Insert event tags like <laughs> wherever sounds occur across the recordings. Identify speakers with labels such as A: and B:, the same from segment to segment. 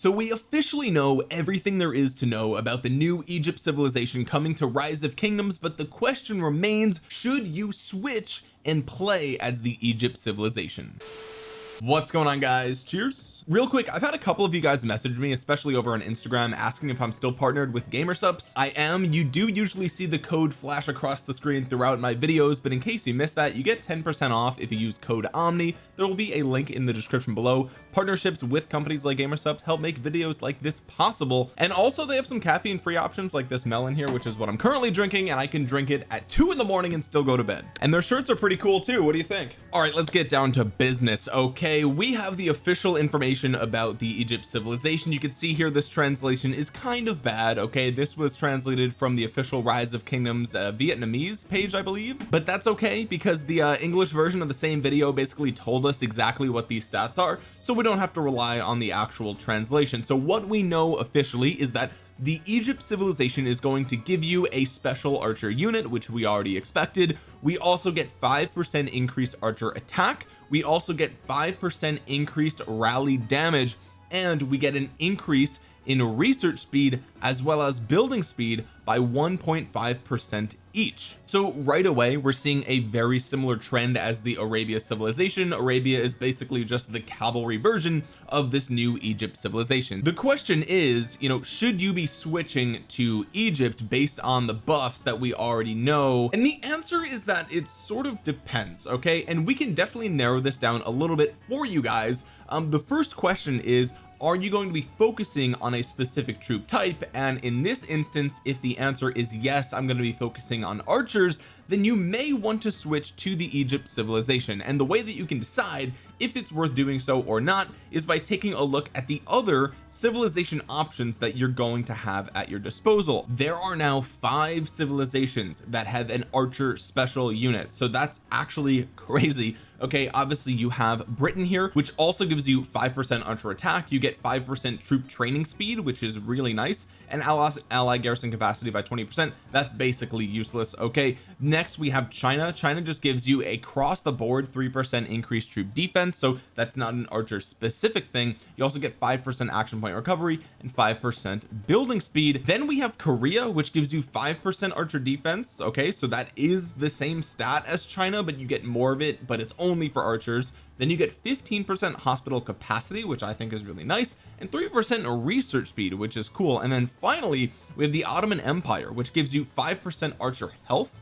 A: so we officially know everything there is to know about the new Egypt civilization coming to rise of kingdoms but the question remains should you switch and play as the Egypt civilization? What's going on guys? Cheers. Real quick I've had a couple of you guys message me especially over on Instagram asking if I'm still partnered with Gamersupps I am. You do usually see the code flash across the screen throughout my videos but in case you missed that you get 10% off if you use code Omni. There will be a link in the description below partnerships with companies like Gamersupps help make videos like this possible. And also they have some caffeine free options like this melon here which is what I'm currently drinking and I can drink it at two in the morning and still go to bed. And their shirts are pretty cool too. What do you think? All right let's get down to business okay? We have the official information information about the Egypt civilization. You can see here this translation is kind of bad okay? This was translated from the official rise of kingdoms uh, Vietnamese page I believe. But that's okay because the uh, English version of the same video basically told us exactly what these stats are. So we don't have to rely on the actual translation. So what we know officially is that the Egypt civilization is going to give you a special archer unit which we already expected. We also get five percent increased archer attack. We also get five percent increased rally damage. And we get an increase in research speed as well as building speed by 1.5 percent each. So right away we're seeing a very similar trend as the Arabia civilization. Arabia is basically just the cavalry version of this new Egypt civilization. The question is you know should you be switching to Egypt based on the buffs that we already know? And the answer is that it sort of depends okay? And we can definitely narrow this down a little bit for you guys. Um the first question is are you going to be focusing on a specific troop type? And in this instance if the answer is yes I'm going to be focusing on archers then you may want to switch to the Egypt civilization. And the way that you can decide if it's worth doing so or not is by taking a look at the other civilization options that you're going to have at your disposal. There are now five civilizations that have an archer special unit. So that's actually <laughs> crazy. Okay obviously you have Britain here which also gives you five percent archer attack. You get five percent troop training speed which is really nice. And ally, ally garrison capacity by 20 percent. That's basically useless. Okay next we have China. China just gives you a cross the board three percent increased troop defense so that's not an archer specific thing. You also get five percent action point recovery and five percent building speed. Then we have Korea which gives you five percent archer defense okay? So that is the same stat as China but you get more of it but it's only for archers. Then you get 15 percent hospital capacity which I think is really nice and 3 percent research speed which is cool. And then finally we have the Ottoman Empire which gives you 5 percent archer health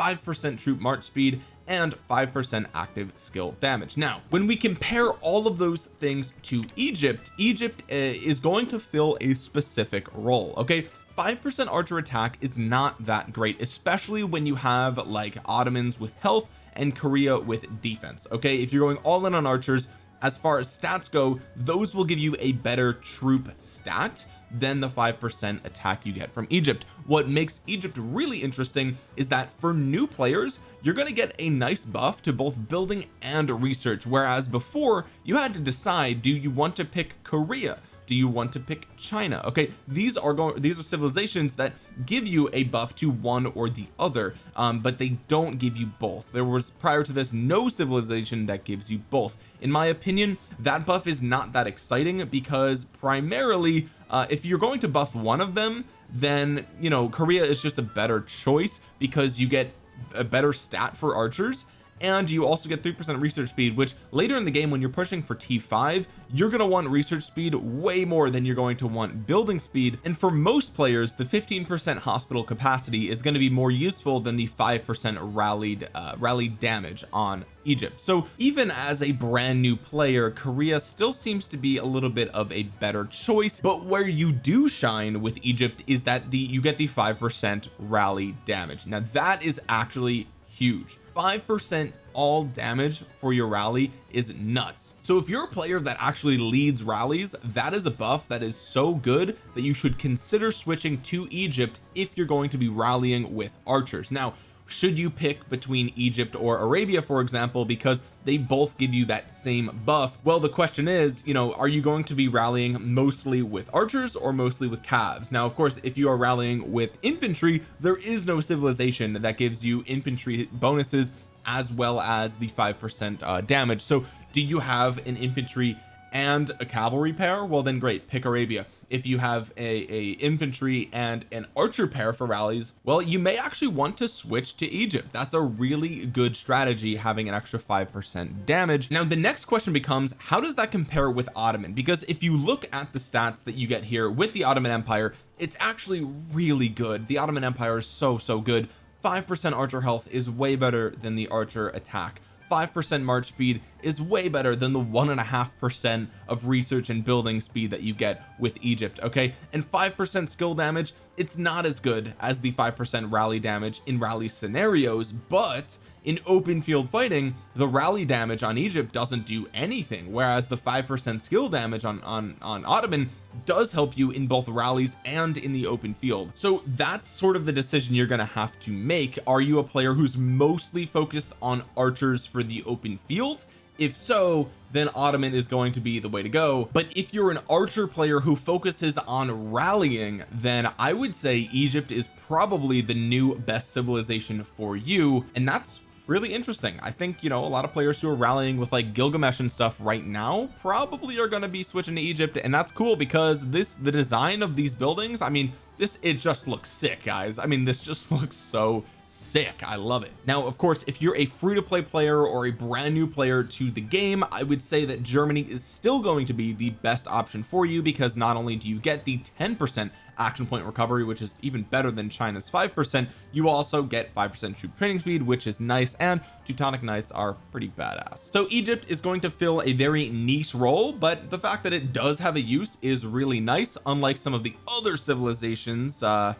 A: 5 percent troop march speed and 5% active skill damage. Now when we compare all of those things to Egypt Egypt uh, is going to fill a specific role okay? 5% archer attack is not that great especially when you have like Ottomans with health and Korea with defense okay? If you're going all in on archers as far as stats go those will give you a better troop stat than the 5% attack you get from Egypt. What makes Egypt really interesting is that for new players you're going to get a nice buff to both building and research whereas before you had to decide do you want to pick Korea? Do you want to pick China? Okay these are going these are civilizations that give you a buff to one or the other um, but they don't give you both. There was prior to this no civilization that gives you both. In my opinion that buff is not that exciting because primarily uh, if you're going to buff one of them then you know Korea is just a better choice because you get a better stat for archers and you also get 3% research speed which later in the game when you're pushing for T5 you're going to want research speed way more than you're going to want building speed. And for most players the 15% hospital capacity is going to be more useful than the 5% rallied uh, rallied damage on Egypt. So even as a brand new player Korea still seems to be a little bit of a better choice. But where you do shine with Egypt is that the you get the 5% rally damage. Now that is actually huge five percent all damage for your rally is nuts. So if you're a player that actually leads rallies that is a buff that is so good that you should consider switching to Egypt if you're going to be rallying with archers. Now should you pick between Egypt or Arabia for example because they both give you that same buff? Well the question is you know are you going to be rallying mostly with archers or mostly with cavs? Now of course if you are rallying with infantry there is no civilization that gives you infantry bonuses as well as the five percent uh, damage. So do you have an infantry and a cavalry pair well then great pick Arabia. If you have a, a infantry and an archer pair for rallies well you may actually want to switch to Egypt. That's a really good strategy having an extra five percent damage. Now the next question becomes how does that compare with Ottoman? Because if you look at the stats that you get here with the Ottoman Empire it's actually really good. The Ottoman Empire is so so good. five percent archer health is way better than the archer attack five percent march speed is way better than the one and a half percent of research and building speed that you get with Egypt okay? And five percent skill damage it's not as good as the five percent rally damage in rally scenarios but in open field fighting the rally damage on Egypt doesn't do anything whereas the five percent skill damage on on on Ottoman does help you in both rallies and in the open field. So that's sort of the decision you're going to have to make. Are you a player who's mostly focused on archers for the open field? If so then Ottoman is going to be the way to go. But if you're an archer player who focuses on rallying then I would say Egypt is probably the new best civilization for you. And that's really interesting. I think you know a lot of players who are rallying with like Gilgamesh and stuff right now probably are going to be switching to Egypt and that's cool because this the design of these buildings I mean this it just looks sick guys. I mean this just <laughs> looks so sick. I love it. Now of course if you're a free-to-play player or a brand new player to the game I would say that Germany is still going to be the best option for you because not only do you get the 10 percent action point recovery which is even better than China's 5% you also get 5% troop training speed which is nice and Teutonic Knights are pretty badass. So Egypt is going to fill a very niche role but the fact that it does have a use is really nice unlike some of the other civilizations uh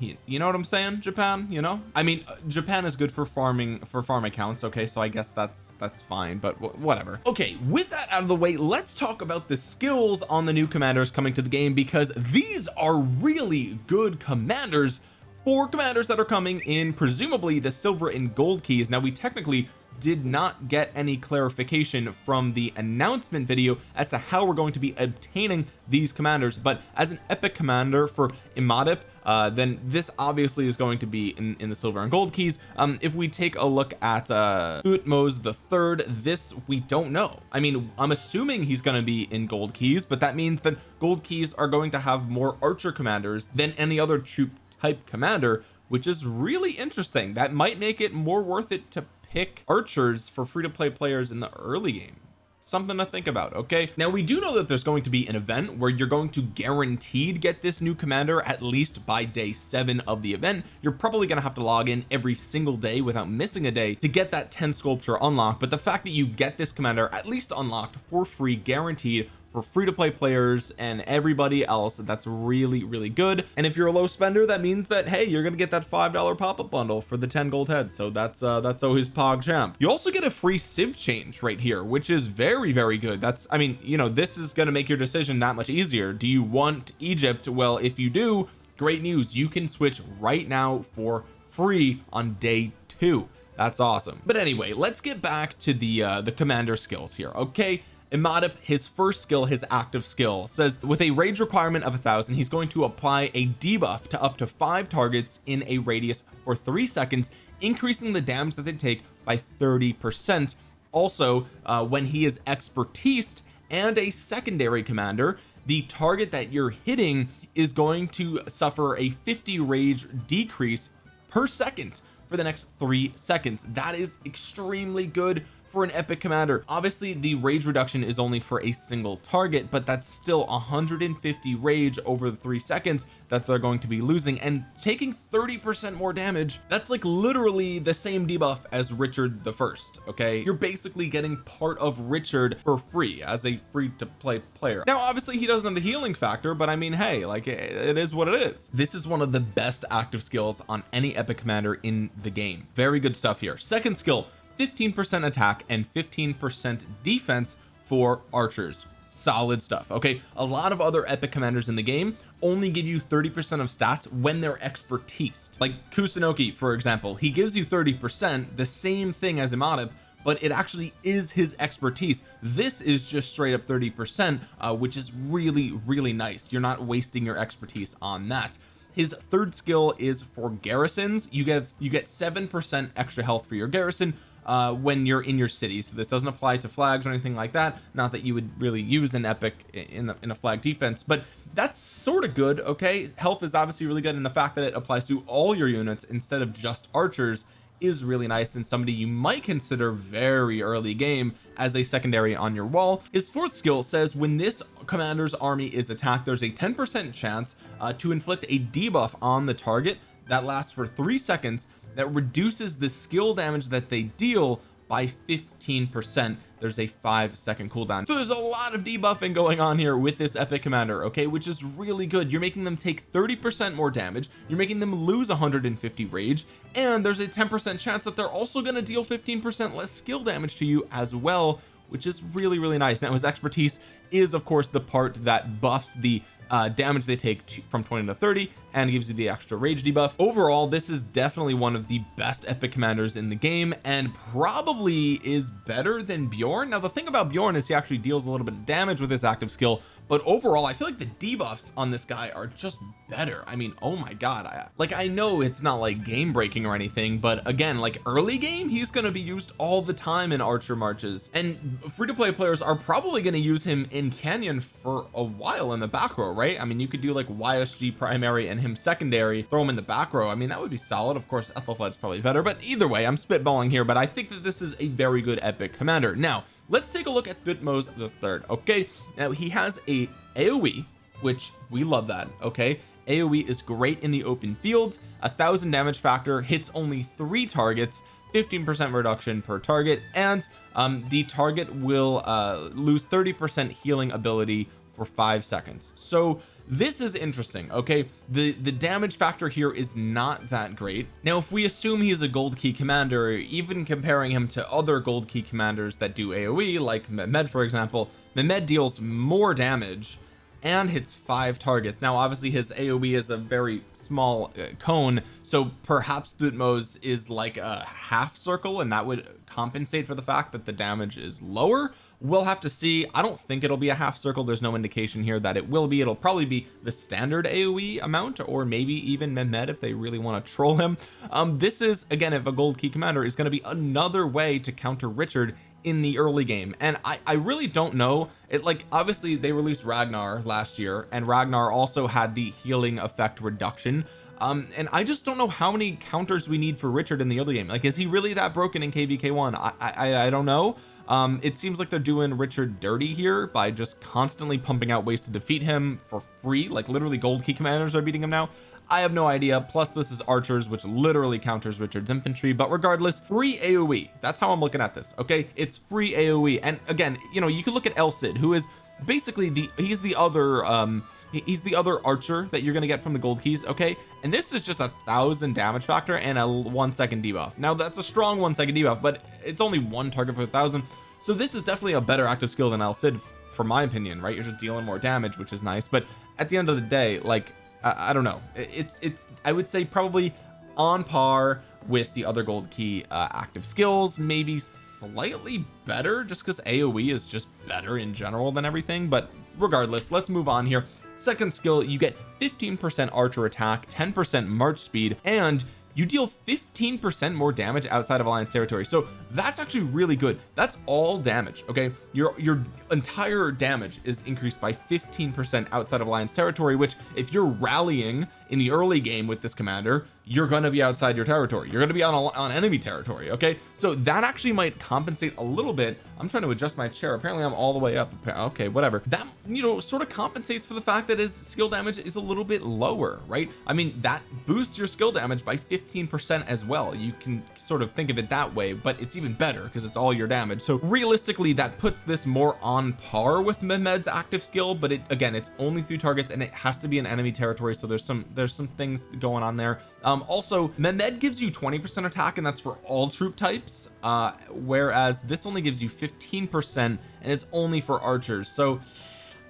A: you know what I'm saying Japan you know? I mean uh, Japan is good for farming for farm accounts okay so I guess that's that's fine but whatever. Okay with that out of the way let's talk about the skills on the new commanders coming to the game because these are really good commanders for commanders that are coming in presumably the silver and gold keys. Now we technically did not get any clarification from the announcement video as to how we're going to be obtaining these commanders but as an epic commander for Imhotep uh, then this obviously is going to be in, in the silver and gold keys. Um if we take a look at uh Thutmose the third this we don't know. I mean I'm assuming he's going to be in gold keys but that means that gold keys are going to have more archer commanders than any other troop type commander which is really interesting. That might make it more worth it to pick archers for free-to-play players in the early game something to think about okay? Now we do know that there's going to be an event where you're going to guaranteed get this new commander at least by day seven of the event. You're probably going to have to log in every single day without missing a day to get that 10 sculpture unlocked but the fact that you get this commander at least unlocked for free guaranteed for free to play players and everybody else that's really really good. And if you're a low spender that means that hey you're gonna get that five dollar pop-up bundle for the 10 gold heads. So that's uh that's always pog champ you also get a free civ change right here which is very very good. That's I mean you know this is going to make your decision that much easier. Do you want Egypt? Well if you do great news. You can switch right now for free on day two. That's awesome. But anyway let's get back to the uh the commander skills here okay Imhotep his first skill his active skill. Says with a rage requirement of a thousand he's going to apply a debuff to up to five targets in a radius for three seconds increasing the damage that they take by 30 percent. Also uh, when he is expertise and a secondary commander the target that you're hitting is going to suffer a 50 rage decrease per second for the next three seconds. That is extremely good for an epic commander. Obviously the rage reduction is only for a single target but that's still 150 rage over the three seconds that they're going to be losing. And taking 30 percent more damage that's like literally the same debuff as Richard the first okay? You're basically getting part of Richard for free as a free to play player. Now obviously he doesn't have the healing factor but I mean hey like it is what it is. This is one of the best active skills on any epic commander in the game. Very good stuff here. Second skill 15% attack and 15% defense for archers. Solid stuff okay? A lot of other epic commanders in the game only give you 30 percent of stats when they're expertise. Like Kusunoki for example he gives you 30 percent the same thing as Imhotep but it actually is his expertise. This is just straight up 30 percent uh, which is really really nice. You're not wasting your expertise on that. His third skill is for garrisons. You get you get seven percent extra health for your garrison uh when you're in your city. So this doesn't apply to flags or anything like that. Not that you would really use an epic in the, in a flag defense but that's sort of good okay? Health is obviously really good and the fact that it applies to all your units instead of just archers is really nice and somebody you might consider very early game as a secondary on your wall. His fourth skill says when this commander's army is attacked there's a 10 percent chance uh, to inflict a debuff on the target that lasts for three seconds that reduces the skill damage that they deal by 15 percent. There's a five second cooldown. So there's a lot of debuffing going on here with this epic commander okay which is really good. You're making them take 30 percent more damage you're making them lose 150 rage and there's a 10 percent chance that they're also going to deal 15 percent less skill damage to you as well which is really really nice. Now his expertise is of course the part that buffs the uh, damage they take to, from 20 to 30 and gives you the extra rage debuff. Overall this is definitely one of the best epic commanders in the game and probably is better than Bjorn. Now the thing about Bjorn is he actually deals a little bit of damage with his active skill but overall I feel like the debuffs on this guy are just better. I mean oh my god I like I know it's not like game breaking or anything but again like early game he's going to be used all the time in archer marches. And free-to-play players are probably going to use him in canyon for a while in the back row right? I mean you could do like YSG primary and him secondary throw him in the back row. I mean that would be solid. Of course Ethelflaed's probably better but either way I'm spitballing here but I think that this is a very good epic commander. Now let's take a look at Thutmose the third okay? Now he has a AoE which we love that okay? AoE is great in the open field. A thousand damage factor hits only three targets 15 percent reduction per target and um, the target will uh, lose 30 percent healing ability for five seconds. So this is interesting okay? The the damage factor here is not that great. Now if we assume he's a gold key commander even comparing him to other gold key commanders that do AoE like Mehmed for example Mehmed deals more damage and hits five targets. Now obviously his AoE is a very small uh, cone so perhaps Thutmose is like a half circle and that would compensate for the fact that the damage is lower. We'll have to see. I don't think it'll be a half circle. There's no indication here that it will be. It'll probably be the standard AoE amount or maybe even Mehmed if they really want to troll him. Um this is again if a gold key commander is going to be another way to counter Richard in the early game. And I I really don't know. It like obviously they released Ragnar last year and Ragnar also had the healing effect reduction. Um and I just don't know how many counters we need for Richard in the early game. Like is he really that broken in kvk1 I I, I don't know. Um it seems like they're doing Richard dirty here by just constantly pumping out ways to defeat him for free. Like literally gold key commanders are beating him now I have no idea. Plus this is archers which literally counters Richard's infantry. But regardless free AoE that's how I'm looking at this okay? It's free AoE and again you know you can look at El Cid who is basically the he's the other um he's the other archer that you're to get from the gold keys okay? And this is just a thousand damage factor and a one second debuff. Now that's a strong one second debuff but it's only one target for a thousand. So this is definitely a better active skill than El Cid for my opinion right? You're just dealing more damage which is nice. But at the end of the day like I, I don't know. It's it's I would say probably on par with the other gold key uh, active skills maybe slightly better just because AoE is just better in general than everything but regardless let's move on here. Second skill you get 15 percent archer attack 10 percent march speed and you deal 15 percent more damage outside of alliance territory. So that's actually really good. That's all damage okay? Your your entire damage is increased by 15 percent outside of alliance territory which if you're rallying in the early game with this commander you're going to be outside your territory. You're going to be on, on enemy territory okay? So that actually might compensate a little bit. I'm trying to adjust my chair. Apparently I'm all the way up. Okay whatever. That you know sort of compensates for the fact that his skill damage is a little bit lower right? I mean that boosts your skill damage by 15 percent as well. You can sort of think of it that way but it's even better because it's all your damage. So realistically that puts this more on par with Mehmed's active skill but it again it's only three targets and it has to be an enemy territory so there's some there's some things going on there. Um also Mehmed gives you 20 percent attack and that's for all troop types uh whereas this only gives you 15 percent and it's only for archers. So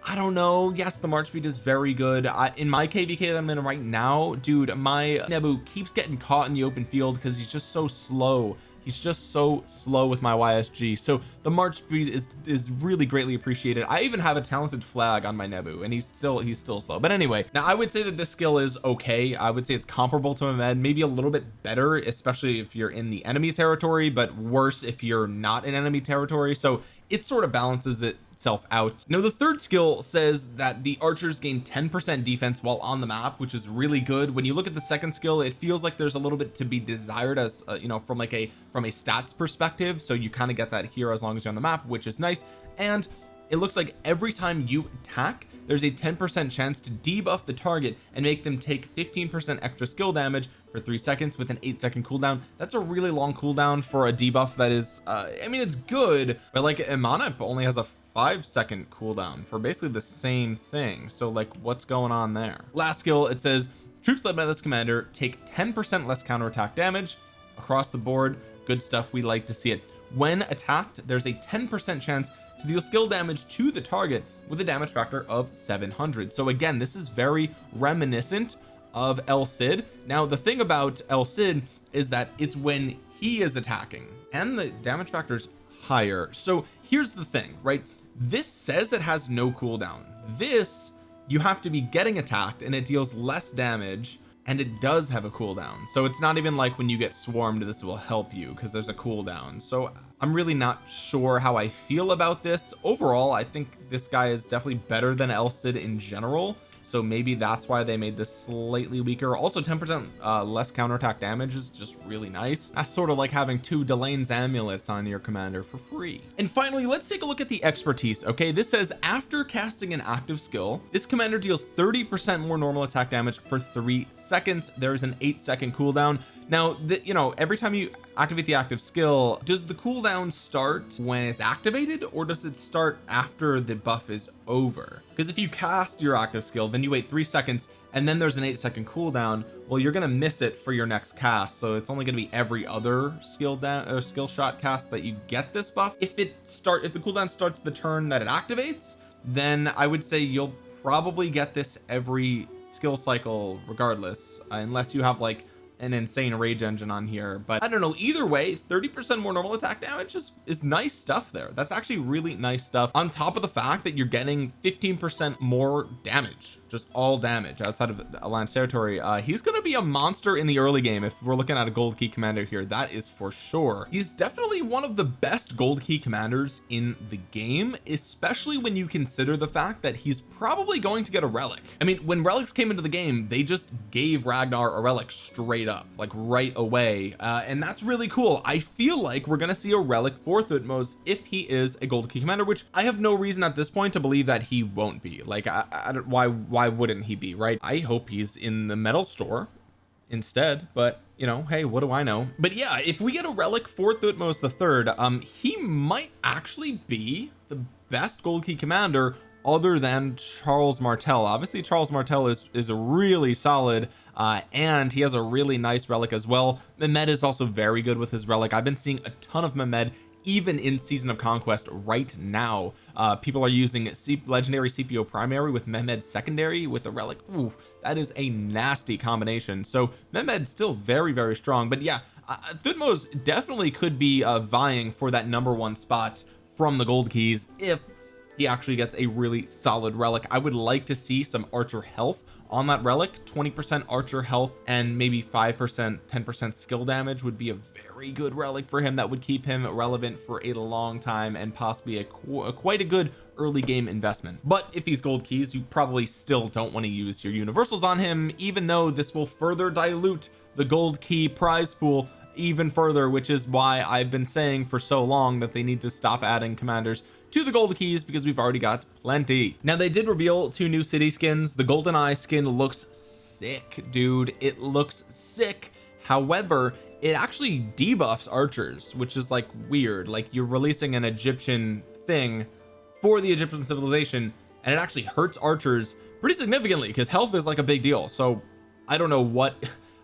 A: I don't know. Yes the march speed is very good. I, in my kvk that I'm in right now dude my Nebu keeps getting caught in the open field because he's just so slow he's just so slow with my YSG so the march speed is is really greatly appreciated. I even have a talented flag on my Nebu and he's still he's still slow. But anyway now I would say that this skill is okay. I would say it's comparable to Mehmed maybe a little bit better especially if you're in the enemy territory but worse if you're not in enemy territory. So it sort of balances itself out. Now the third skill says that the archers gain 10% defense while on the map which is really good. When you look at the second skill it feels like there's a little bit to be desired as uh, you know from like a from a stats perspective. So you kind of get that here as long as you're on the map which is nice. And it looks like every time you attack there's a 10% chance to debuff the target and make them take 15% extra skill damage for three seconds with an eight second cooldown. That's a really long cooldown for a debuff that is uh, I mean it's good but like Imanip only has a five second cooldown for basically the same thing. So like what's going on there? Last skill it says troops led by this commander take 10% less counterattack damage across the board. Good stuff. We like to see it. When attacked there's a 10% chance to deal skill damage to the target with a damage factor of 700 so again this is very reminiscent of El Cid. Now the thing about El Cid is that it's when he is attacking and the damage factor is higher. So here's the thing right? This says it has no cooldown. This you have to be getting attacked and it deals less damage and it does have a cooldown. So it's not even like when you get swarmed this will help you because there's a cooldown. So I'm really not sure how I feel about this. Overall I think this guy is definitely better than El Cid in general so maybe that's why they made this slightly weaker. Also 10% uh, less counterattack damage is just really nice. That's sort of like having two Delane's amulets on your commander for free. And finally let's take a look at the expertise okay? This says after casting an active skill this commander deals 30 percent more normal attack damage for three seconds. There's an eight second cooldown. Now that you know every time you activate the active skill. Does the cooldown start when it's activated or does it start after the buff is over? Because if you cast your active skill then you wait three seconds and then there's an eight second cooldown well you're gonna miss it for your next cast. So it's only to be every other skill down or skill shot cast that you get this buff. If it start if the cooldown starts the turn that it activates then I would say you'll probably get this every skill cycle regardless uh, unless you have like an insane rage engine on here but I don't know either way 30 percent more normal attack damage is is nice stuff there. That's actually really nice stuff on top of the fact that you're getting 15 percent more damage just all damage outside of Alliance territory. Uh he's gonna be a monster in the early game. If we're looking at a gold key commander here that is for sure. He's definitely one of the best gold key commanders in the game especially when you consider the fact that he's probably going to get a relic. I mean when relics came into the game they just gave Ragnar a relic straight up like right away. Uh, and that's really cool. I feel like we're gonna see a relic for Thutmose if he is a gold key commander which I have no reason at this point to believe that he won't be. Like I, I don't why why wouldn't he be right? I hope he's in the metal store instead but you know hey what do I know? But yeah if we get a relic for Thutmose the third um he might actually be the best gold key commander other than Charles Martel. Obviously Charles Martel is is really solid uh and he has a really nice relic as well. Mehmed is also very good with his relic. I've been seeing a ton of Mehmed even in season of conquest right now. Uh people are using C legendary CPO primary with Mehmed secondary with the relic. Ooh, that is a nasty combination. So Mehmed's still very very strong but yeah uh, Thutmose definitely could be uh vying for that number one spot from the gold keys if he actually gets a really solid relic. I would like to see some archer health on that relic. 20 percent archer health and maybe five percent 10 percent skill damage would be a very good relic for him that would keep him relevant for a long time and possibly a, qu a quite a good early game investment. But if he's gold keys you probably still don't want to use your universals on him even though this will further dilute the gold key prize pool even further which is why I've been saying for so long that they need to stop adding commanders to the gold keys because we've already got plenty. Now they did reveal two new city skins. The golden eye skin looks sick dude. It looks sick. However it actually debuffs archers which is like weird. Like you're releasing an Egyptian thing for the Egyptian civilization and it actually hurts archers pretty significantly because health is like a big deal. So I don't know what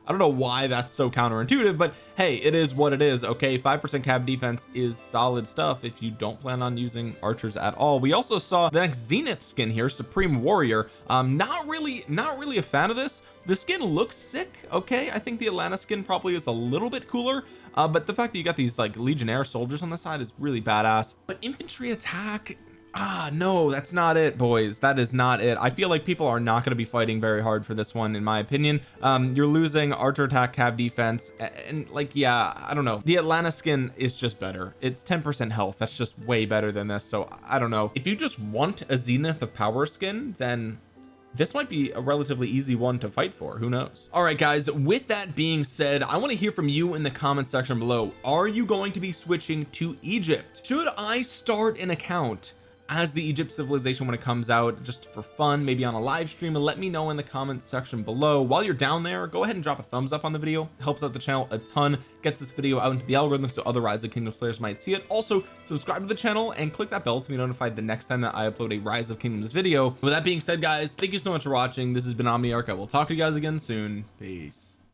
A: I don't know why that's so counterintuitive but hey it is what it is okay? Five percent cav defense is solid stuff if you don't plan on using archers at all. We also saw the next zenith skin here supreme warrior. Um not really not really a fan of this. The skin looks sick okay? I think the Atlanta skin probably is a little bit cooler uh, but the fact that you got these like legionnaire soldiers on the side is really badass. But infantry attack ah no that's not it boys. That is not it. I feel like people are not going to be fighting very hard for this one in my opinion. Um you're losing archer attack cav defense and like yeah I don't know. The Atlanta skin is just better. It's 10 percent health. That's just way better than this so I don't know. If you just want a zenith of power skin then this might be a relatively easy one to fight for. Who knows? All right guys with that being said I want to hear from you in the comment section below. Are you going to be switching to Egypt? Should I start an account as the Egypt civilization when it comes out just for fun maybe on a live stream and let me know in the comments section below. While you're down there go ahead and drop a thumbs up on the video. It helps out the channel a ton gets this video out into the algorithm so other rise of kingdoms players might see it. Also subscribe to the channel and click that bell to be notified the next time that I upload a rise of kingdoms video. With that being said guys thank you so much for watching. This has been Omniarch. I will talk to you guys again soon. Peace